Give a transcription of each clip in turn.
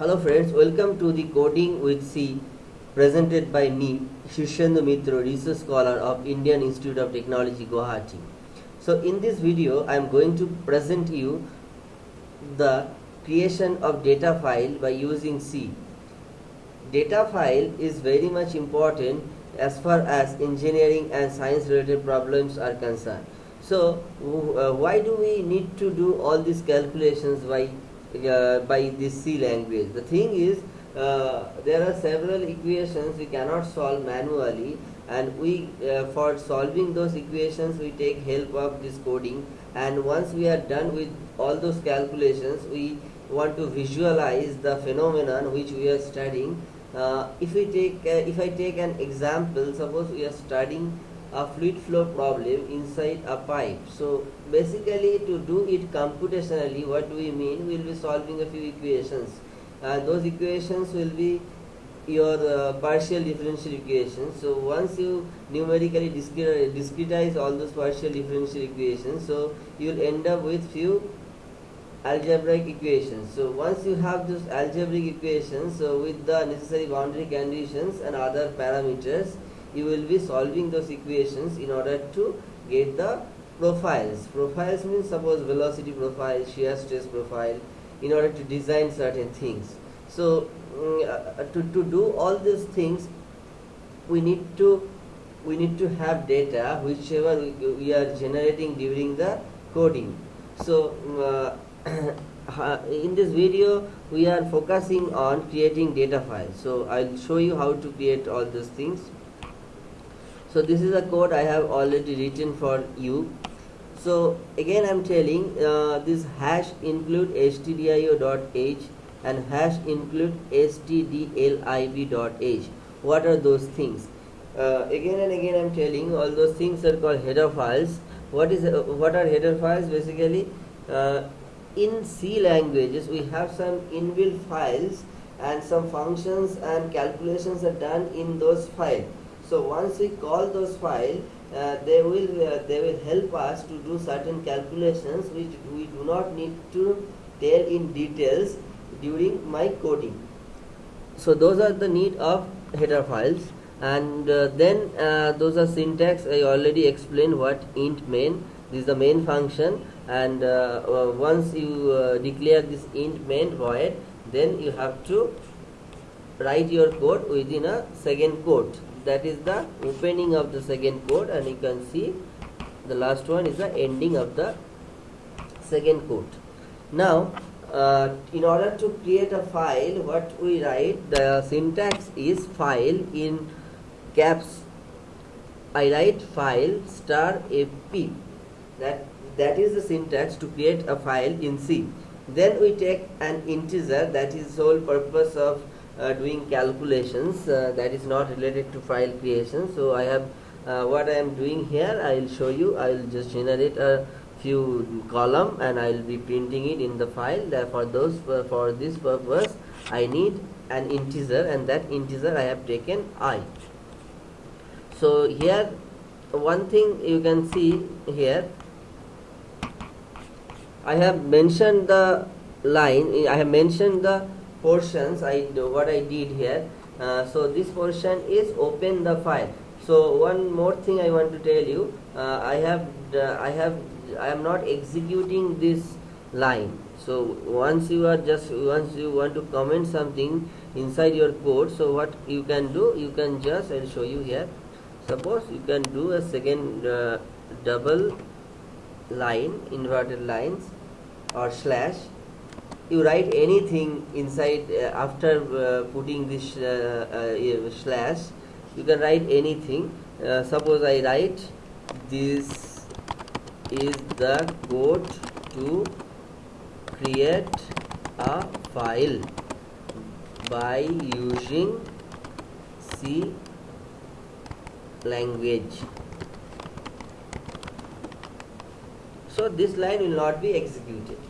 Hello friends, welcome to the Coding with C presented by me, Shishyendu Mitra, Research Scholar of Indian Institute of Technology, Guwahati. So in this video, I am going to present you the creation of data file by using C. Data file is very much important as far as engineering and science related problems are concerned. So uh, why do we need to do all these calculations by uh, by this C language? The thing is uh, there are several equations we cannot solve manually and we uh, for solving those equations we take help of this coding and once we are done with all those calculations we want to visualize the phenomenon which we are studying uh, if we take uh, if I take an example suppose we are studying a fluid flow problem inside a pipe. So basically to do it computationally what do we mean? We will be solving a few equations. And those equations will be your uh, partial differential equations. So once you numerically discretize all those partial differential equations so you will end up with few algebraic equations. So once you have those algebraic equations so with the necessary boundary conditions and other parameters you will be solving those equations in order to get the profiles. Profiles means suppose velocity profile shear stress profile in order to design certain things. So mm, uh, to, to do all these things we need to we need to have data whichever we, are generating during the coding. So mm, uh, in this video we are focusing on creating data files. So I'll show you how to create all these things so this is a code I have already written for you. So again I'm telling uh, this hash include stdio.h and hash include stdlib.h what are those things? Uh, again and again I'm telling all those things are called header files. What is uh, what are header files? Basically uh, in C languages we have some inbuilt files and some functions and calculations are done in those files so once we call those files uh, they will uh, they will help us to do certain calculations which we do not need to tell in details during my coding. So those are the need of header files. And uh, then uh, those are syntax. I already explained what int main. This is the main function. And uh, uh, once you declare this int main void then you have to write your code within a second quote. That is the opening of the second quote and you can see the last one is the ending of the second quote. Now uh, in order to create a file what we write the syntax is file in caps. I write file star fp that that is the syntax to create a file in C. Then we take an integer that is sole purpose of uh, doing calculations uh, that is not related to file creation. So I have uh, what I am doing here I will show you. I will just generate a few column and I will be printing it in the file. Therefore those for this purpose I need an integer and that integer I have taken I. So here one thing you can see here I have mentioned the line I have mentioned the portions I do what I did here. Uh, so this portion is open the file. So one more thing I want to tell you uh, I have uh, I have I am not executing this line. So once you are just once you want to comment something inside your code so what you can do you can just I'll show you here. Suppose you can do a second uh, double line inverted lines or slash you write anything inside uh, after uh, putting this uh, uh slash you can write anything. Uh, suppose I write this is the code to create a file by using C language. So this line will not be executed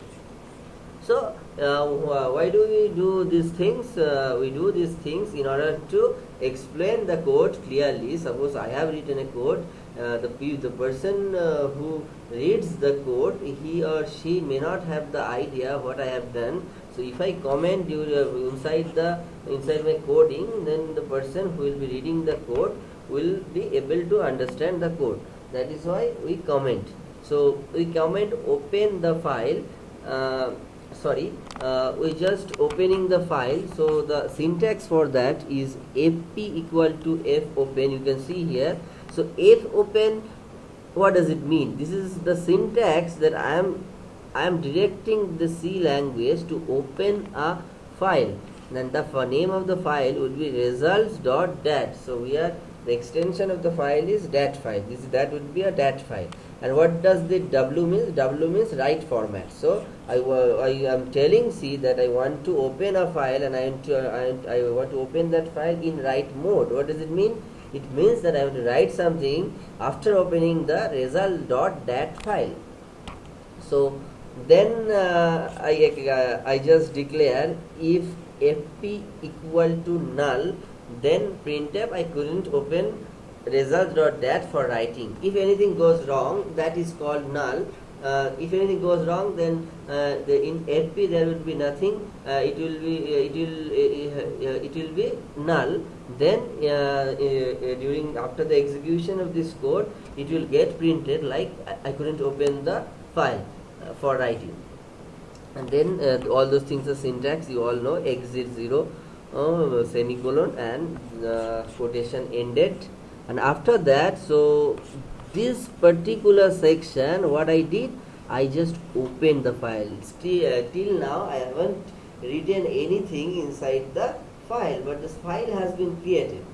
so uh, why do we do these things? Uh, we do these things in order to explain the code clearly. Suppose i have written a code uh, the the person uh, who reads the code he or she may not have the idea what i have done. So if I comment inside the inside my coding then the person who will be reading the code will be able to understand the code. That is why we comment. So we comment open the file uh, sorry uh, we just opening the file. So the syntax for that is fp equal to f open. You can see here. So f open what does it mean? This is the syntax that i am i am directing the c language to open a file. Then the name of the file would be results dot results.dat so we are the extension of the file is dat file. This that would be a dat file and what does the w means? W means write format. So I, I am telling C that I want to open a file and I, want to, I, I want to open that file in write mode. What does it mean? It means that I want to write something after opening the result.dat file. So then uh, I, uh, I just declare if fp equal to null then printf I couldn't open result.dat for writing. If anything goes wrong that is called null. Uh, if anything goes wrong then uh, the, in fp there will be nothing. Uh, it will be uh, it will uh, uh, it will be null. Then during after the execution of this code it will get printed like I couldn't open the file for writing. And then all those things are syntax. You all know exit 0 semicolon and quotation ended and after that so this particular section what I did I just opened the file. Still uh, till now I haven't written anything inside the file but this file has been created.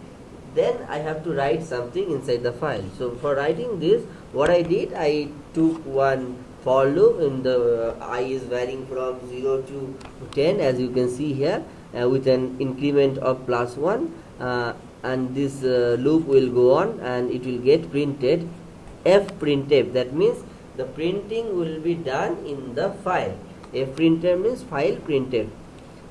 Then I have to write something inside the file. So for writing this what I did I took one for loop in the uh, i is varying from 0 to 10 as you can see here uh, with an increment of plus 1 uh, and this uh, loop will go on and it will get printed f printf. That means the printing will be done in the file. F printf means file printf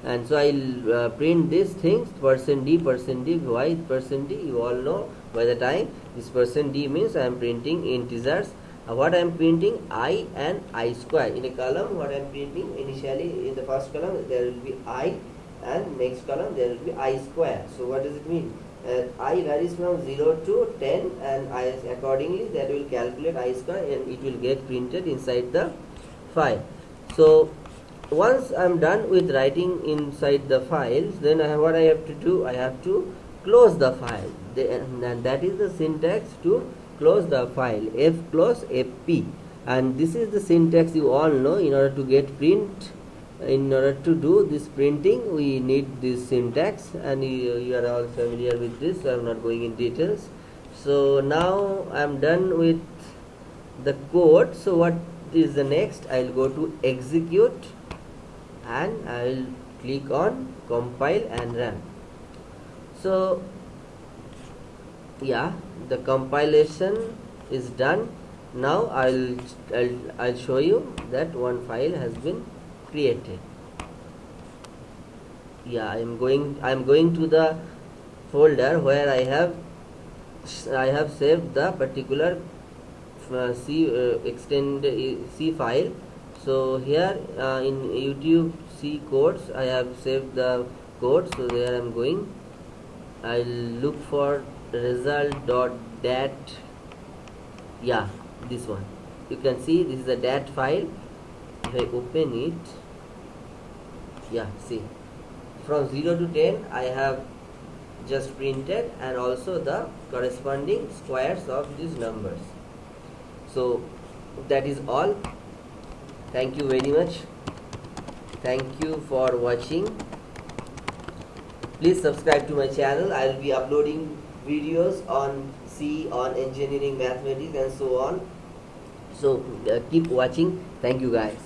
and so I'll uh, print these things percent d percent d why percent d. You all know by the time this percent d means I am printing integers. Uh, what I am printing? I and i square. In a column what I am printing? Initially in the first column there will be i and next column there will be i square. So what does it mean uh, i varies from 0 to 10 and i accordingly that will calculate i square and it will get printed inside the file. So once I'm done with writing inside the files then I, what I have to do I have to close the file. And that is the syntax to close the file f close fp and this is the syntax you all know in order to get print in order to do this printing we need this syntax and you, you are all familiar with this so I'm not going in details. So now I'm done with the code. So what is the next? I'll go to execute and I'll click on compile and run. So yeah the compilation is done. Now I'll, I'll I'll show you that one file has been created. Yeah I'm going I'm going to the folder where I have I have saved the particular uh, C uh, extend uh, C file. So here uh, in YouTube C codes I have saved the code. So there I'm going. I'll look for result dot dat. Yeah this one. You can see this is a dat file I open it. Yeah see. From 0 to 10 I have just printed and also the corresponding squares of these numbers. So that is all. Thank you very much. Thank you for watching. Please subscribe to my channel. I will be uploading videos on C on engineering mathematics and so on. So uh, keep watching. Thank you guys